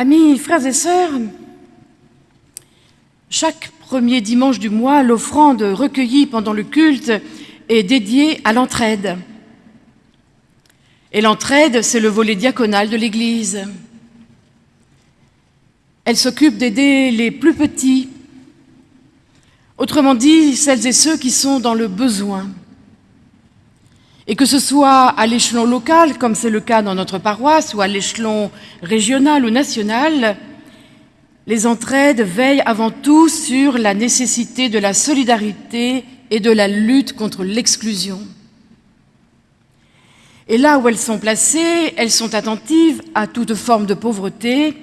Amis, frères et sœurs, chaque premier dimanche du mois, l'offrande recueillie pendant le culte est dédiée à l'entraide. Et l'entraide, c'est le volet diaconal de l'Église. Elle s'occupe d'aider les plus petits, autrement dit, celles et ceux qui sont dans le besoin. Et que ce soit à l'échelon local, comme c'est le cas dans notre paroisse, ou à l'échelon régional ou national, les entraides veillent avant tout sur la nécessité de la solidarité et de la lutte contre l'exclusion. Et là où elles sont placées, elles sont attentives à toute forme de pauvreté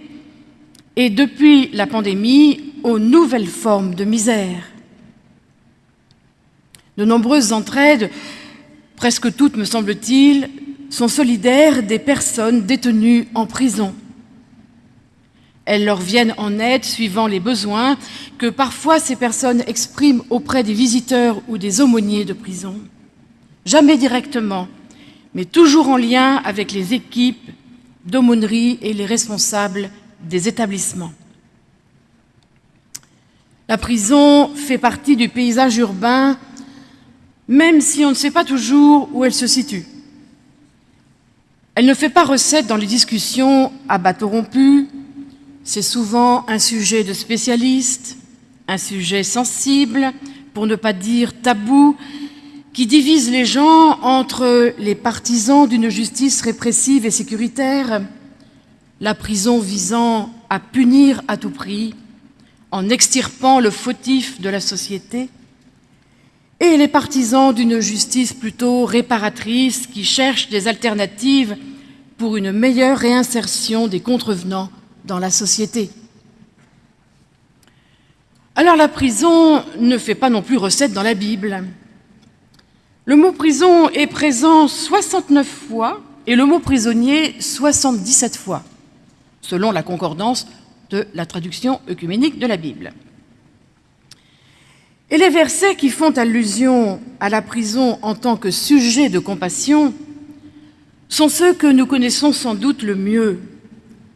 et depuis la pandémie aux nouvelles formes de misère. De nombreuses entraides presque toutes, me semble-t-il, sont solidaires des personnes détenues en prison. Elles leur viennent en aide suivant les besoins que parfois ces personnes expriment auprès des visiteurs ou des aumôniers de prison. Jamais directement, mais toujours en lien avec les équipes d'aumônerie et les responsables des établissements. La prison fait partie du paysage urbain même si on ne sait pas toujours où elle se situe. Elle ne fait pas recette dans les discussions à bateau rompu, c'est souvent un sujet de spécialiste, un sujet sensible, pour ne pas dire tabou, qui divise les gens entre les partisans d'une justice répressive et sécuritaire, la prison visant à punir à tout prix, en extirpant le fautif de la société, et les partisans d'une justice plutôt réparatrice qui cherche des alternatives pour une meilleure réinsertion des contrevenants dans la société. Alors la prison ne fait pas non plus recette dans la Bible. Le mot prison est présent 69 fois et le mot prisonnier 77 fois, selon la concordance de la traduction œcuménique de la Bible. Et les versets qui font allusion à la prison en tant que sujet de compassion sont ceux que nous connaissons sans doute le mieux,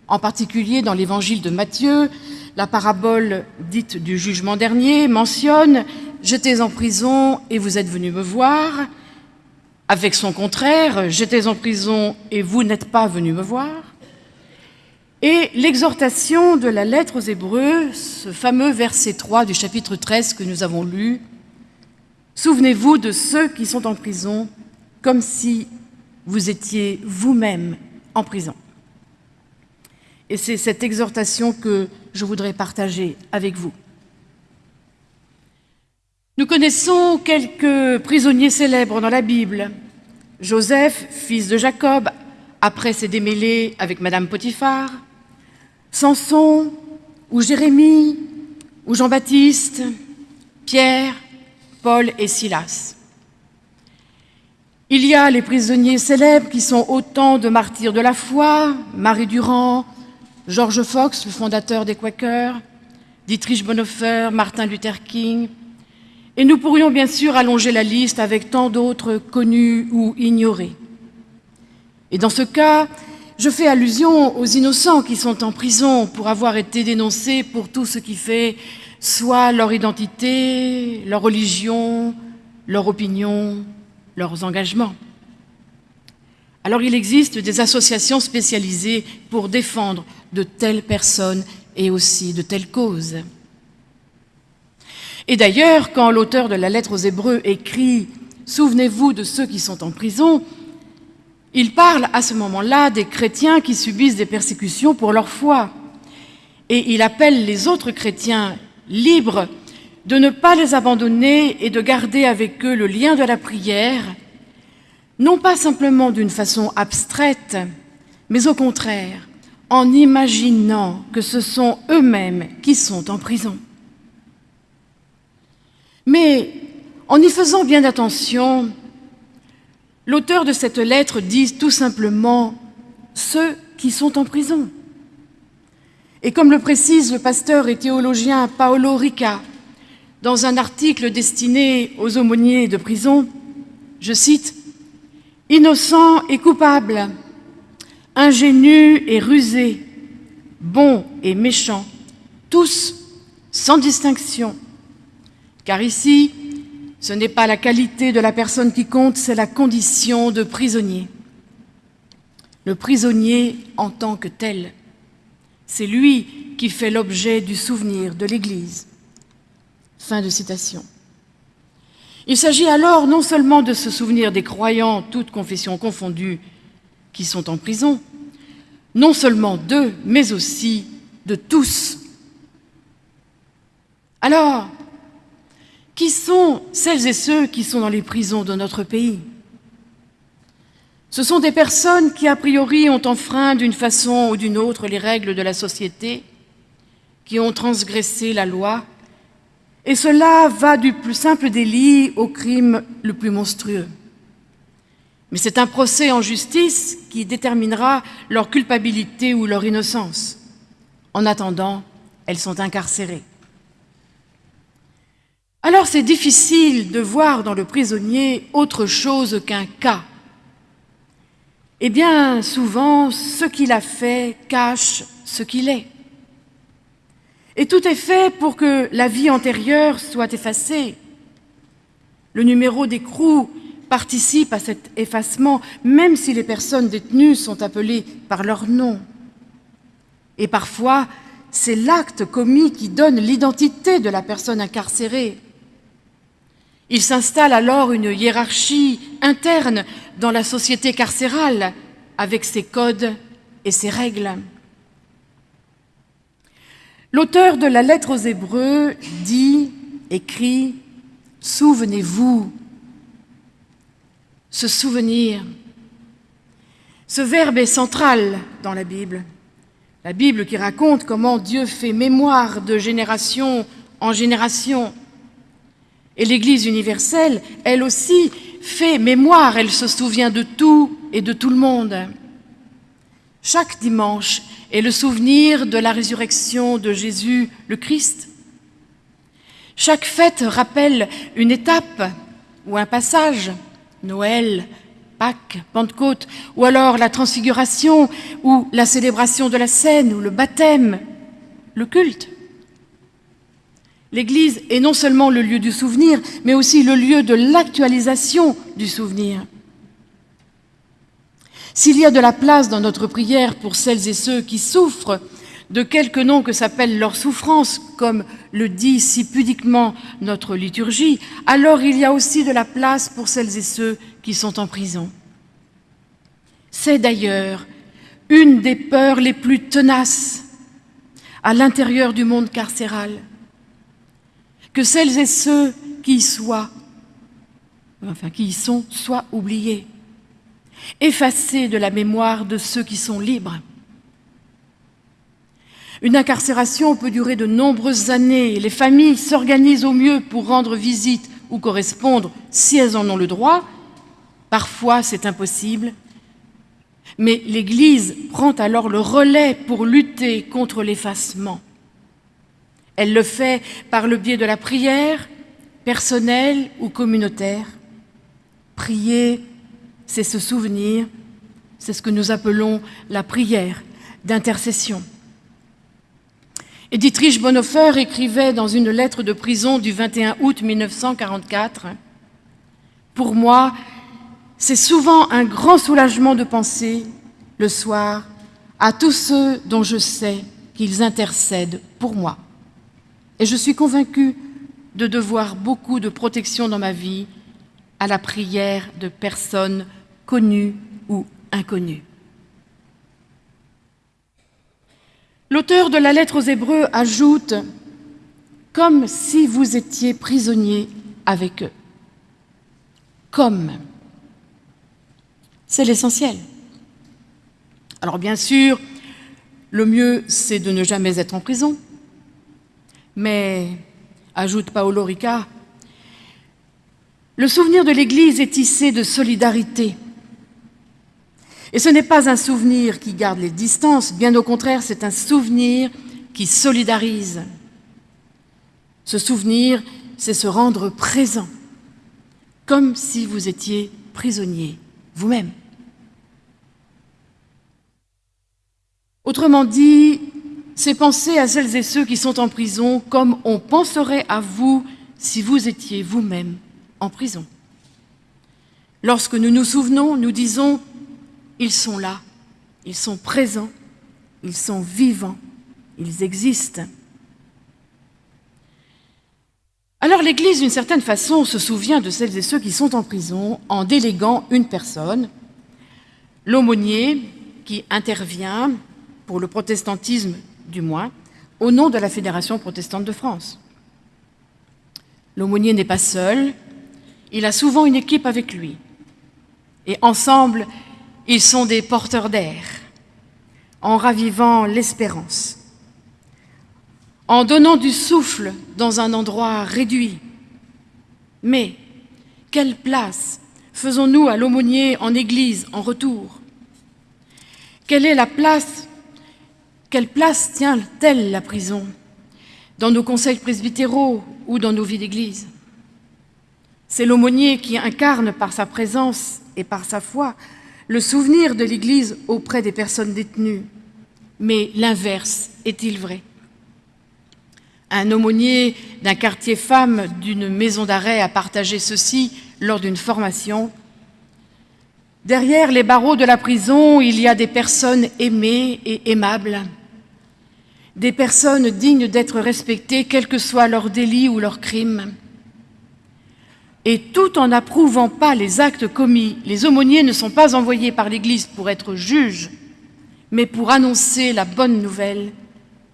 en particulier dans l'évangile de Matthieu, la parabole dite du jugement dernier mentionne « J'étais en prison et vous êtes venus me voir », avec son contraire « J'étais en prison et vous n'êtes pas venus me voir ». Et l'exhortation de la lettre aux Hébreux, ce fameux verset 3 du chapitre 13 que nous avons lu, Souvenez-vous de ceux qui sont en prison comme si vous étiez vous-même en prison. Et c'est cette exhortation que je voudrais partager avec vous. Nous connaissons quelques prisonniers célèbres dans la Bible. Joseph, fils de Jacob, après s'est démêlé avec Madame Potiphar. Samson, ou Jérémie, ou Jean-Baptiste, Pierre, Paul et Silas. Il y a les prisonniers célèbres qui sont autant de martyrs de la foi, Marie Durand, George Fox, le fondateur des Quakers, Dietrich Bonhoeffer, Martin Luther King, et nous pourrions bien sûr allonger la liste avec tant d'autres connus ou ignorés. Et dans ce cas, je fais allusion aux innocents qui sont en prison pour avoir été dénoncés pour tout ce qui fait soit leur identité, leur religion, leur opinion, leurs engagements. Alors il existe des associations spécialisées pour défendre de telles personnes et aussi de telles causes. Et d'ailleurs, quand l'auteur de la lettre aux Hébreux écrit « Souvenez-vous de ceux qui sont en prison », il parle à ce moment-là des chrétiens qui subissent des persécutions pour leur foi. Et il appelle les autres chrétiens libres de ne pas les abandonner et de garder avec eux le lien de la prière, non pas simplement d'une façon abstraite, mais au contraire, en imaginant que ce sont eux-mêmes qui sont en prison. Mais en y faisant bien attention, L'auteur de cette lettre dit tout simplement « ceux qui sont en prison ». Et comme le précise le pasteur et théologien Paolo Rica dans un article destiné aux aumôniers de prison, je cite « Innocent et coupable, ingénu et rusé, bons et méchants, tous sans distinction. Car ici, ce n'est pas la qualité de la personne qui compte, c'est la condition de prisonnier. Le prisonnier en tant que tel, c'est lui qui fait l'objet du souvenir de l'Église. Fin de citation. Il s'agit alors non seulement de se souvenir des croyants, toutes confessions confondues, qui sont en prison, non seulement d'eux, mais aussi de tous. Alors, qui sont celles et ceux qui sont dans les prisons de notre pays? Ce sont des personnes qui, a priori, ont enfreint d'une façon ou d'une autre les règles de la société, qui ont transgressé la loi, et cela va du plus simple délit au crime le plus monstrueux. Mais c'est un procès en justice qui déterminera leur culpabilité ou leur innocence. En attendant, elles sont incarcérées. Alors c'est difficile de voir dans le prisonnier autre chose qu'un cas. Eh bien, souvent, ce qu'il a fait cache ce qu'il est. Et tout est fait pour que la vie antérieure soit effacée. Le numéro d'écrou participe à cet effacement, même si les personnes détenues sont appelées par leur nom. Et parfois, c'est l'acte commis qui donne l'identité de la personne incarcérée. Il s'installe alors une hiérarchie interne dans la société carcérale, avec ses codes et ses règles. L'auteur de la lettre aux Hébreux dit, écrit, « Souvenez-vous » se souvenir. Ce verbe est central dans la Bible. La Bible qui raconte comment Dieu fait mémoire de génération en génération. Et l'Église universelle, elle aussi, fait mémoire, elle se souvient de tout et de tout le monde. Chaque dimanche est le souvenir de la résurrection de Jésus le Christ. Chaque fête rappelle une étape ou un passage. Noël, Pâques, Pentecôte, ou alors la transfiguration, ou la célébration de la scène, ou le baptême, le culte. L'Église est non seulement le lieu du souvenir, mais aussi le lieu de l'actualisation du souvenir. S'il y a de la place dans notre prière pour celles et ceux qui souffrent de quelque nom que s'appelle leur souffrance, comme le dit si pudiquement notre liturgie, alors il y a aussi de la place pour celles et ceux qui sont en prison. C'est d'ailleurs une des peurs les plus tenaces à l'intérieur du monde carcéral, que celles et ceux qui y soient, enfin qui sont, soient oubliés, effacés de la mémoire de ceux qui sont libres. Une incarcération peut durer de nombreuses années les familles s'organisent au mieux pour rendre visite ou correspondre si elles en ont le droit. Parfois, c'est impossible. Mais l'Église prend alors le relais pour lutter contre l'effacement. Elle le fait par le biais de la prière, personnelle ou communautaire. Prier, c'est se souvenir, c'est ce que nous appelons la prière d'intercession. Et Dietrich Bonhoeffer écrivait dans une lettre de prison du 21 août 1944 « Pour moi, c'est souvent un grand soulagement de penser, le soir, à tous ceux dont je sais qu'ils intercèdent pour moi. Et je suis convaincue de devoir beaucoup de protection dans ma vie à la prière de personnes connues ou inconnues. L'auteur de la lettre aux Hébreux ajoute « comme si vous étiez prisonnier avec eux ». Comme. C'est l'essentiel. Alors bien sûr, le mieux, c'est de ne jamais être en prison. Mais, ajoute Paolo Rica, le souvenir de l'Église est tissé de solidarité, et ce n'est pas un souvenir qui garde les distances, bien au contraire, c'est un souvenir qui solidarise. Ce souvenir, c'est se rendre présent, comme si vous étiez prisonnier vous-même. Autrement dit, c'est penser à celles et ceux qui sont en prison comme on penserait à vous si vous étiez vous-même en prison. Lorsque nous nous souvenons, nous disons « ils sont là, ils sont présents, ils sont vivants, ils existent ». Alors l'Église, d'une certaine façon, se souvient de celles et ceux qui sont en prison en déléguant une personne, l'aumônier qui intervient pour le protestantisme du moins, au nom de la Fédération protestante de France. L'aumônier n'est pas seul, il a souvent une équipe avec lui. Et ensemble, ils sont des porteurs d'air, en ravivant l'espérance, en donnant du souffle dans un endroit réduit. Mais quelle place faisons-nous à l'aumônier en Église en retour? Quelle est la place quelle place tient-elle la prison? Dans nos conseils presbytéraux ou dans nos vies d'Église? C'est l'aumônier qui incarne par sa présence et par sa foi le souvenir de l'Église auprès des personnes détenues. Mais l'inverse est-il vrai? Un aumônier d'un quartier femme d'une maison d'arrêt a partagé ceci lors d'une formation. Derrière les barreaux de la prison, il y a des personnes aimées et aimables des personnes dignes d'être respectées, quel que soit leur délit ou leur crime. Et tout en n'approuvant pas les actes commis, les aumôniers ne sont pas envoyés par l'Église pour être juges, mais pour annoncer la bonne nouvelle,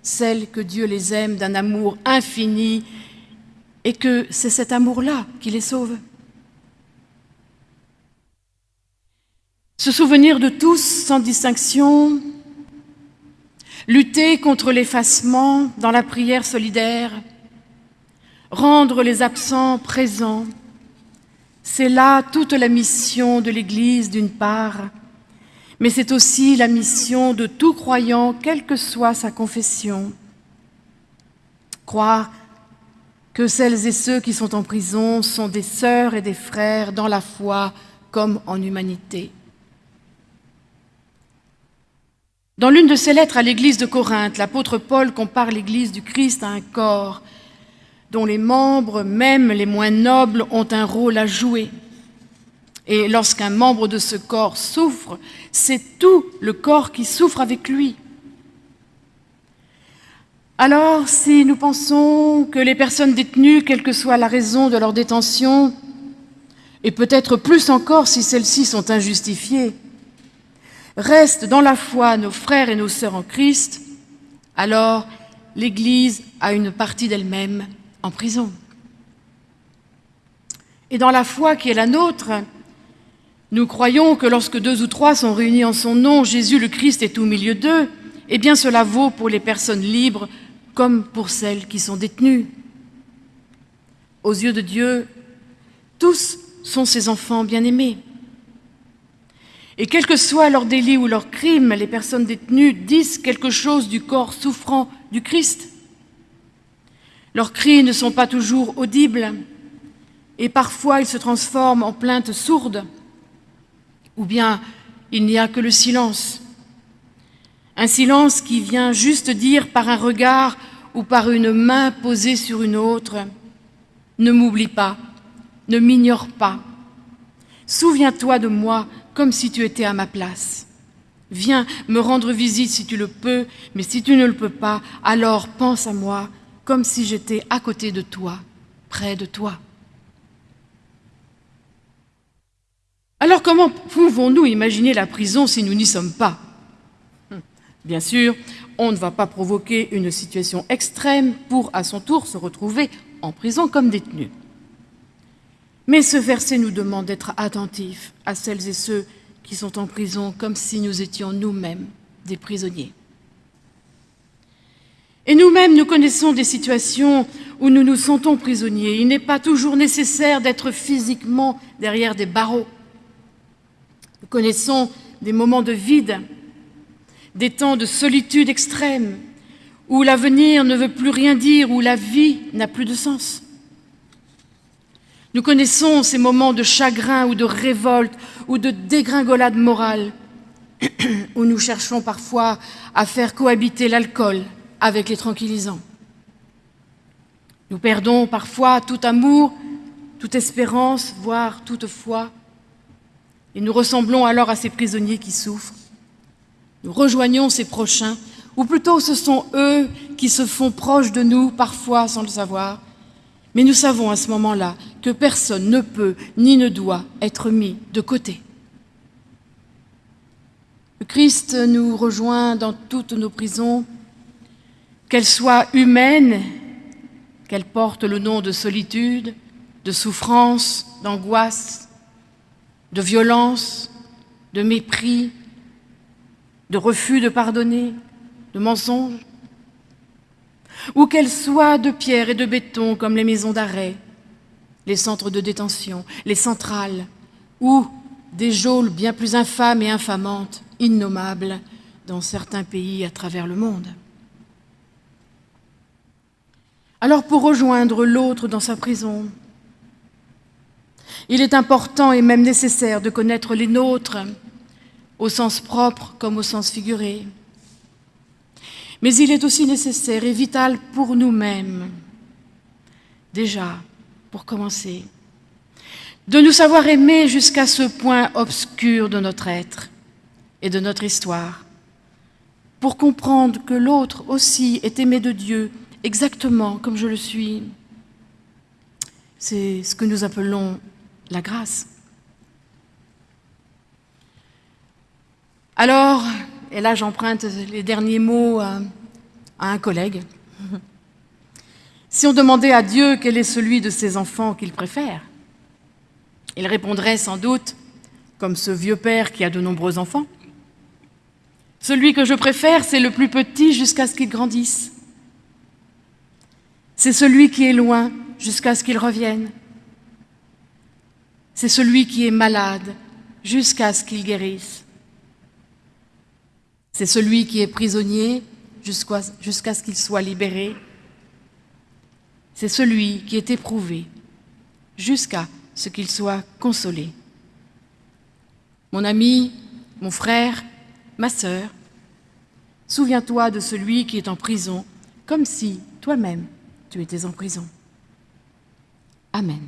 celle que Dieu les aime d'un amour infini et que c'est cet amour-là qui les sauve. Se souvenir de tous, sans distinction, lutter contre l'effacement dans la prière solidaire, rendre les absents présents, c'est là toute la mission de l'Église d'une part, mais c'est aussi la mission de tout croyant, quelle que soit sa confession. Croire que celles et ceux qui sont en prison sont des sœurs et des frères dans la foi comme en humanité. Dans l'une de ses lettres à l'église de Corinthe, l'apôtre Paul compare l'église du Christ à un corps dont les membres, même les moins nobles, ont un rôle à jouer. Et lorsqu'un membre de ce corps souffre, c'est tout le corps qui souffre avec lui. Alors, si nous pensons que les personnes détenues, quelle que soit la raison de leur détention, et peut-être plus encore si celles-ci sont injustifiées, restent dans la foi nos frères et nos sœurs en Christ, alors l'Église a une partie d'elle-même en prison. Et dans la foi qui est la nôtre, nous croyons que lorsque deux ou trois sont réunis en son nom, Jésus le Christ est au milieu d'eux, eh bien cela vaut pour les personnes libres comme pour celles qui sont détenues. Aux yeux de Dieu, tous sont ses enfants bien-aimés. Et quel que soit leur délit ou leur crime, les personnes détenues disent quelque chose du corps souffrant du Christ. Leurs cris ne sont pas toujours audibles et parfois ils se transforment en plaintes sourdes ou bien il n'y a que le silence. Un silence qui vient juste dire par un regard ou par une main posée sur une autre « Ne m'oublie pas, ne m'ignore pas, souviens-toi de moi comme si tu étais à ma place. Viens me rendre visite si tu le peux, mais si tu ne le peux pas, alors pense à moi comme si j'étais à côté de toi, près de toi. Alors comment pouvons-nous imaginer la prison si nous n'y sommes pas? Hum, Bien sûr, on ne va pas provoquer une situation extrême pour, à son tour, se retrouver en prison comme détenu. Mais ce verset nous demande d'être attentifs à celles et ceux qui sont en prison comme si nous étions nous-mêmes des prisonniers. Et nous-mêmes, nous connaissons des situations où nous nous sentons prisonniers. Il n'est pas toujours nécessaire d'être physiquement derrière des barreaux. Nous connaissons des moments de vide, des temps de solitude extrême, où l'avenir ne veut plus rien dire, où la vie n'a plus de sens. Nous connaissons ces moments de chagrin ou de révolte ou de dégringolade morale, où nous cherchons parfois à faire cohabiter l'alcool avec les tranquillisants. Nous perdons parfois tout amour, toute espérance, voire toute foi, et nous ressemblons alors à ces prisonniers qui souffrent. Nous rejoignons ces prochains, ou plutôt ce sont eux qui se font proches de nous, parfois sans le savoir, mais nous savons à ce moment-là que personne ne peut ni ne doit être mis de côté. Le Christ nous rejoint dans toutes nos prisons, qu'elles soient humaines, qu'elles portent le nom de solitude, de souffrance, d'angoisse, de violence, de mépris, de refus de pardonner, de mensonges, ou qu'elles soient de pierre et de béton comme les maisons d'arrêt, les centres de détention, les centrales, ou des geôles bien plus infâmes et infamantes, innommables, dans certains pays à travers le monde. Alors pour rejoindre l'autre dans sa prison, il est important et même nécessaire de connaître les nôtres, au sens propre comme au sens figuré. Mais il est aussi nécessaire et vital pour nous-mêmes, déjà, pour commencer, de nous savoir aimer jusqu'à ce point obscur de notre être et de notre histoire, pour comprendre que l'autre aussi est aimé de Dieu exactement comme je le suis. C'est ce que nous appelons la grâce. Alors, et là j'emprunte les derniers mots à, un collègue, si on demandait à Dieu quel est celui de ses enfants qu'il préfère, il répondrait sans doute, comme ce vieux père qui a de nombreux enfants, celui que je préfère, c'est le plus petit jusqu'à ce qu'il grandisse. C'est celui qui est loin jusqu'à ce qu'il revienne. C'est celui qui est malade jusqu'à ce qu'il guérisse. C'est celui qui est prisonnier jusqu'à ce qu'il soit libéré. C'est celui qui est éprouvé jusqu'à ce qu'il soit consolé. Mon ami, mon frère, ma sœur, souviens-toi de celui qui est en prison, comme si toi-même tu étais en prison. Amen.